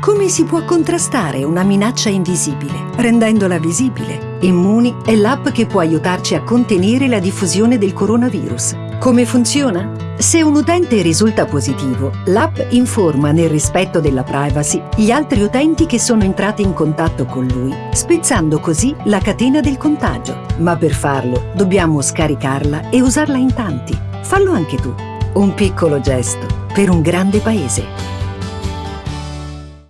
Come si può contrastare una minaccia invisibile, rendendola visibile? Immuni è l'app che può aiutarci a contenere la diffusione del coronavirus. Come funziona? Se un utente risulta positivo, l'app informa nel rispetto della privacy gli altri utenti che sono entrati in contatto con lui, spezzando così la catena del contagio. Ma per farlo dobbiamo scaricarla e usarla in tanti. Fallo anche tu. Un piccolo gesto per un grande paese.